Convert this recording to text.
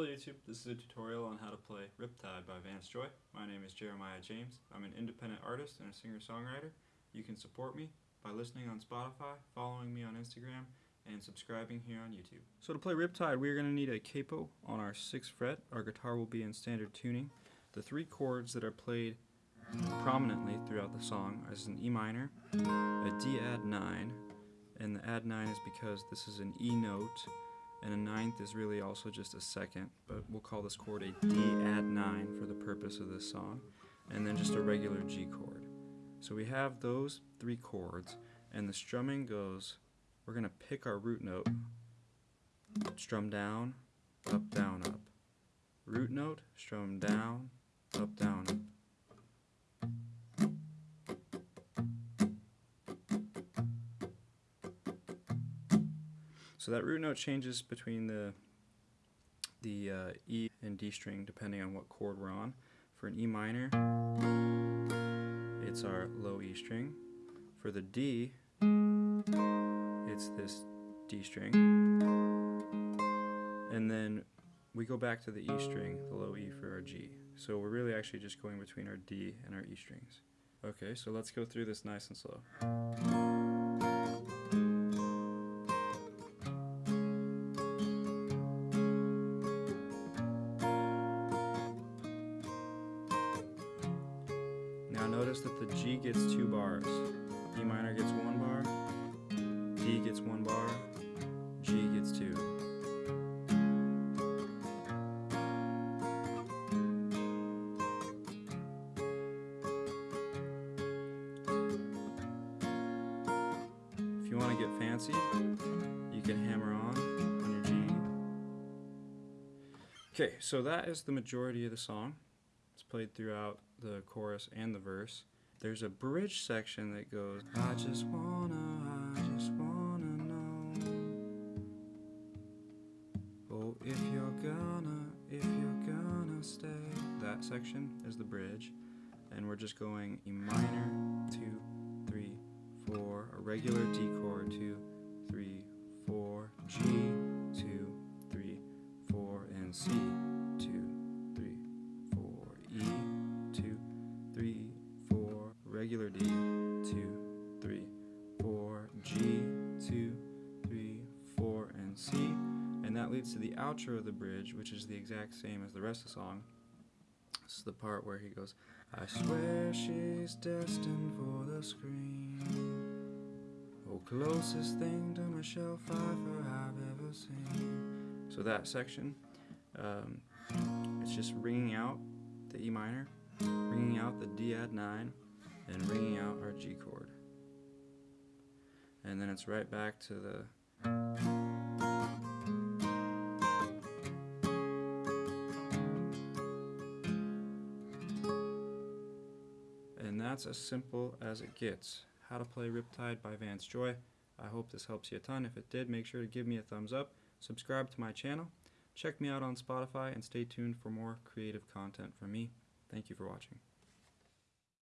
Hello YouTube, this is a tutorial on how to play Riptide by Vance Joy. My name is Jeremiah James. I'm an independent artist and a singer-songwriter. You can support me by listening on Spotify, following me on Instagram, and subscribing here on YouTube. So to play Riptide, we're going to need a capo on our 6th fret. Our guitar will be in standard tuning. The three chords that are played prominently throughout the song is an E minor, a D add 9, and the add 9 is because this is an E note and a ninth is really also just a second, but we'll call this chord a D add 9 for the purpose of this song, and then just a regular G chord. So we have those three chords, and the strumming goes, we're going to pick our root note, strum down, up, down, up. Root note, strum down, up, down, up. So that root note changes between the the uh, E and D string depending on what chord we're on. For an E minor, it's our low E string. For the D, it's this D string. And then we go back to the E string, the low E for our G. So we're really actually just going between our D and our E strings. Okay, so let's go through this nice and slow. Now notice that the G gets two bars. E minor gets one bar, D gets one bar, G gets two. If you want to get fancy, you can hammer on on your G. Okay, so that is the majority of the song. It's played throughout the chorus and the verse. There's a bridge section that goes, I just wanna, I just wanna know. Oh, if you're gonna, if you're gonna stay. That section is the bridge. And we're just going E minor, two, three, four, a regular D chord, two, three, four, G, two, three, four, and C. leads to the outro of the bridge, which is the exact same as the rest of the song. This is the part where he goes, I swear she's destined for the screen. Oh, closest thing to Michelle Pfeiffer I've ever seen. So that section, um, it's just ringing out the E minor, ringing out the D add 9, and ringing out our G chord. And then it's right back to the And that's as simple as it gets. How to play Riptide by Vance Joy. I hope this helps you a ton. If it did, make sure to give me a thumbs up, subscribe to my channel, check me out on Spotify, and stay tuned for more creative content from me. Thank you for watching.